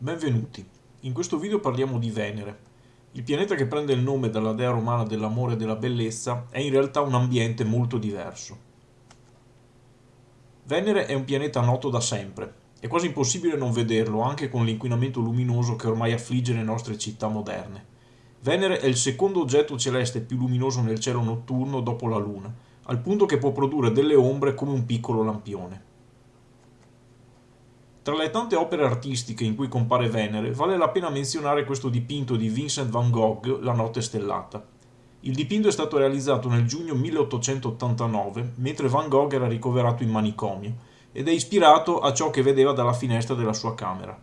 Benvenuti. In questo video parliamo di Venere. Il pianeta che prende il nome dalla dea romana dell'amore e della bellezza è in realtà un ambiente molto diverso. Venere è un pianeta noto da sempre. È quasi impossibile non vederlo, anche con l'inquinamento luminoso che ormai affligge le nostre città moderne. Venere è il secondo oggetto celeste più luminoso nel cielo notturno dopo la Luna, al punto che può produrre delle ombre come un piccolo lampione. Tra le tante opere artistiche in cui compare Venere, vale la pena menzionare questo dipinto di Vincent van Gogh, La notte stellata. Il dipinto è stato realizzato nel giugno 1889, mentre Van Gogh era ricoverato in manicomio, ed è ispirato a ciò che vedeva dalla finestra della sua camera.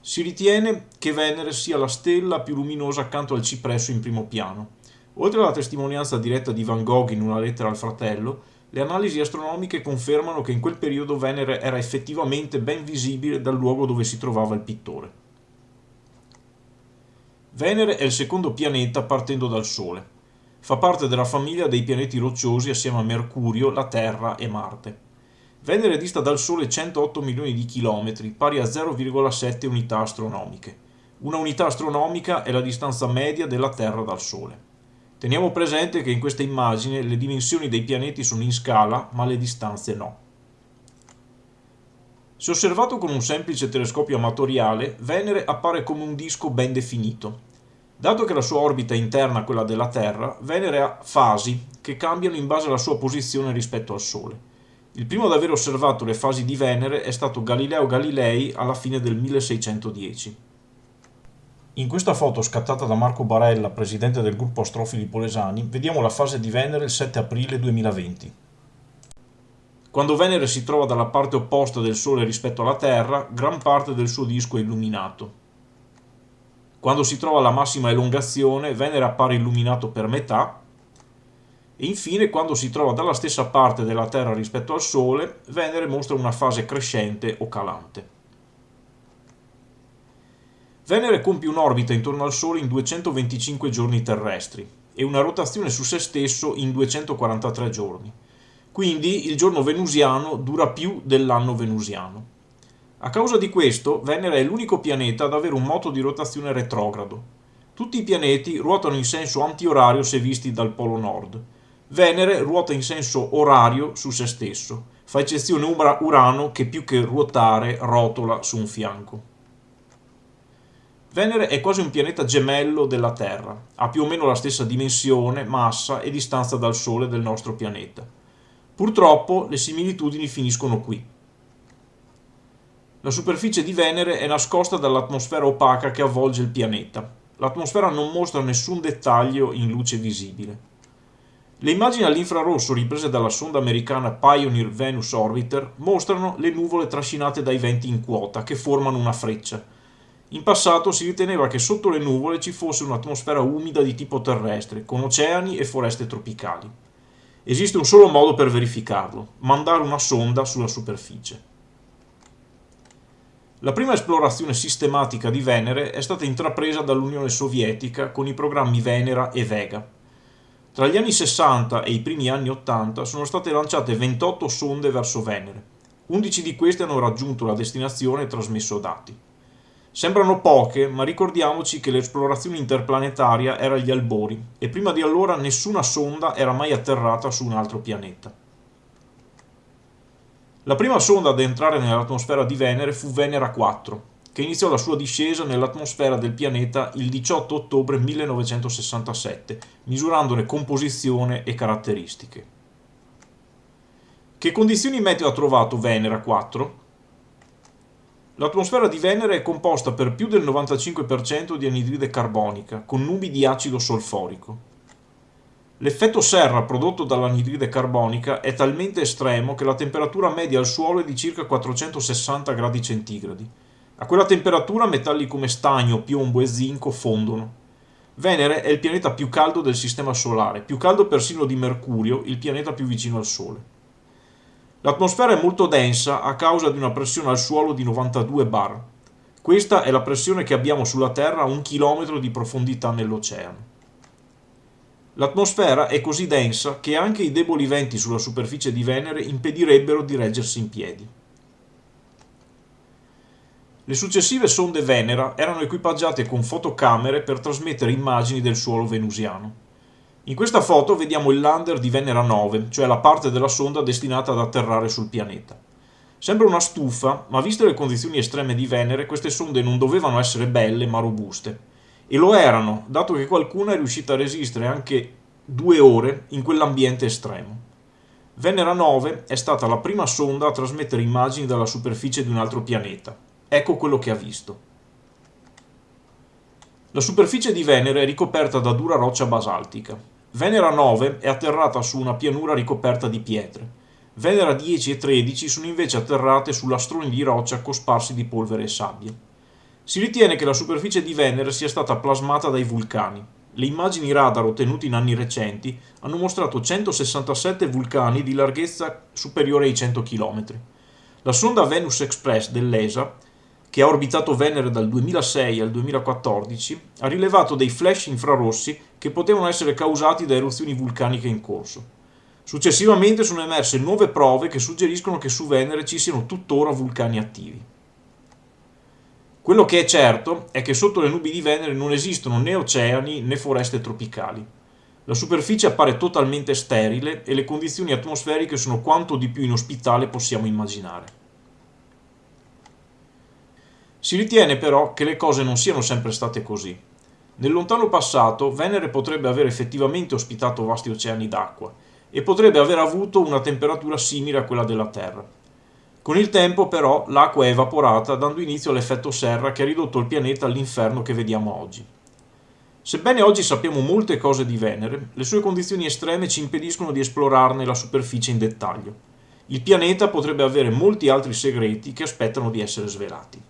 Si ritiene che Venere sia la stella più luminosa accanto al cipresso in primo piano. Oltre alla testimonianza diretta di Van Gogh in una lettera al fratello, le analisi astronomiche confermano che in quel periodo Venere era effettivamente ben visibile dal luogo dove si trovava il pittore. Venere è il secondo pianeta partendo dal Sole. Fa parte della famiglia dei pianeti rocciosi assieme a Mercurio, la Terra e Marte. Venere dista dal Sole 108 milioni di chilometri, pari a 0,7 unità astronomiche. Una unità astronomica è la distanza media della Terra dal Sole. Teniamo presente che in questa immagine le dimensioni dei pianeti sono in scala, ma le distanze no. Se osservato con un semplice telescopio amatoriale, Venere appare come un disco ben definito. Dato che la sua orbita è interna a quella della Terra, Venere ha fasi che cambiano in base alla sua posizione rispetto al Sole. Il primo ad aver osservato le fasi di Venere è stato Galileo Galilei alla fine del 1610. In questa foto scattata da Marco Barella, presidente del gruppo Astrofili Polesani, vediamo la fase di Venere il 7 aprile 2020. Quando Venere si trova dalla parte opposta del Sole rispetto alla Terra, gran parte del suo disco è illuminato. Quando si trova alla massima elongazione, Venere appare illuminato per metà, e infine quando si trova dalla stessa parte della Terra rispetto al Sole, Venere mostra una fase crescente o calante. Venere compie un'orbita intorno al Sole in 225 giorni terrestri e una rotazione su se stesso in 243 giorni. Quindi il giorno venusiano dura più dell'anno venusiano. A causa di questo, Venere è l'unico pianeta ad avere un moto di rotazione retrogrado. Tutti i pianeti ruotano in senso antiorario se visti dal polo nord. Venere ruota in senso orario su se stesso, fa eccezione Urano che più che ruotare rotola su un fianco. Venere è quasi un pianeta gemello della Terra, ha più o meno la stessa dimensione, massa e distanza dal Sole del nostro pianeta. Purtroppo le similitudini finiscono qui. La superficie di Venere è nascosta dall'atmosfera opaca che avvolge il pianeta. L'atmosfera non mostra nessun dettaglio in luce visibile. Le immagini all'infrarosso riprese dalla sonda americana Pioneer Venus Orbiter mostrano le nuvole trascinate dai venti in quota che formano una freccia in passato si riteneva che sotto le nuvole ci fosse un'atmosfera umida di tipo terrestre, con oceani e foreste tropicali. Esiste un solo modo per verificarlo, mandare una sonda sulla superficie. La prima esplorazione sistematica di Venere è stata intrapresa dall'Unione Sovietica con i programmi Venera e Vega. Tra gli anni 60 e i primi anni 80 sono state lanciate 28 sonde verso Venere. 11 di queste hanno raggiunto la destinazione e trasmesso dati. Sembrano poche, ma ricordiamoci che l'esplorazione interplanetaria era agli albori e prima di allora nessuna sonda era mai atterrata su un altro pianeta. La prima sonda ad entrare nell'atmosfera di Venere fu Venera 4, che iniziò la sua discesa nell'atmosfera del pianeta il 18 ottobre 1967, misurandone composizione e caratteristiche. Che condizioni meteo ha trovato Venera 4? L'atmosfera di Venere è composta per più del 95% di anidride carbonica, con nubi di acido solforico. L'effetto serra prodotto dall'anidride carbonica è talmente estremo che la temperatura media al suolo è di circa 460 gradi centigradi. A quella temperatura metalli come stagno, piombo e zinco fondono. Venere è il pianeta più caldo del Sistema Solare, più caldo persino di Mercurio, il pianeta più vicino al Sole. L'atmosfera è molto densa a causa di una pressione al suolo di 92 bar. Questa è la pressione che abbiamo sulla Terra a un chilometro di profondità nell'oceano. L'atmosfera è così densa che anche i deboli venti sulla superficie di Venere impedirebbero di reggersi in piedi. Le successive sonde Venera erano equipaggiate con fotocamere per trasmettere immagini del suolo venusiano. In questa foto vediamo il lander di Venera 9, cioè la parte della sonda destinata ad atterrare sul pianeta. Sembra una stufa, ma viste le condizioni estreme di Venere, queste sonde non dovevano essere belle ma robuste. E lo erano, dato che qualcuna è riuscita a resistere anche due ore in quell'ambiente estremo. Venera 9 è stata la prima sonda a trasmettere immagini dalla superficie di un altro pianeta. Ecco quello che ha visto. La superficie di Venere è ricoperta da dura roccia basaltica. Venera 9 è atterrata su una pianura ricoperta di pietre. Venera 10 e 13 sono invece atterrate su lastroni di roccia cosparsi di polvere e sabbia. Si ritiene che la superficie di Venere sia stata plasmata dai vulcani. Le immagini radar ottenute in anni recenti hanno mostrato 167 vulcani di larghezza superiore ai 100 km. La sonda Venus Express dell'ESA, che ha orbitato Venere dal 2006 al 2014, ha rilevato dei flash infrarossi che potevano essere causati da eruzioni vulcaniche in corso. Successivamente sono emerse nuove prove che suggeriscono che su Venere ci siano tuttora vulcani attivi. Quello che è certo è che sotto le nubi di Venere non esistono né oceani né foreste tropicali. La superficie appare totalmente sterile e le condizioni atmosferiche sono quanto di più inospitale possiamo immaginare. Si ritiene però che le cose non siano sempre state così. Nel lontano passato Venere potrebbe aver effettivamente ospitato vasti oceani d'acqua e potrebbe aver avuto una temperatura simile a quella della Terra. Con il tempo però l'acqua è evaporata dando inizio all'effetto serra che ha ridotto il pianeta all'inferno che vediamo oggi. Sebbene oggi sappiamo molte cose di Venere, le sue condizioni estreme ci impediscono di esplorarne la superficie in dettaglio. Il pianeta potrebbe avere molti altri segreti che aspettano di essere svelati.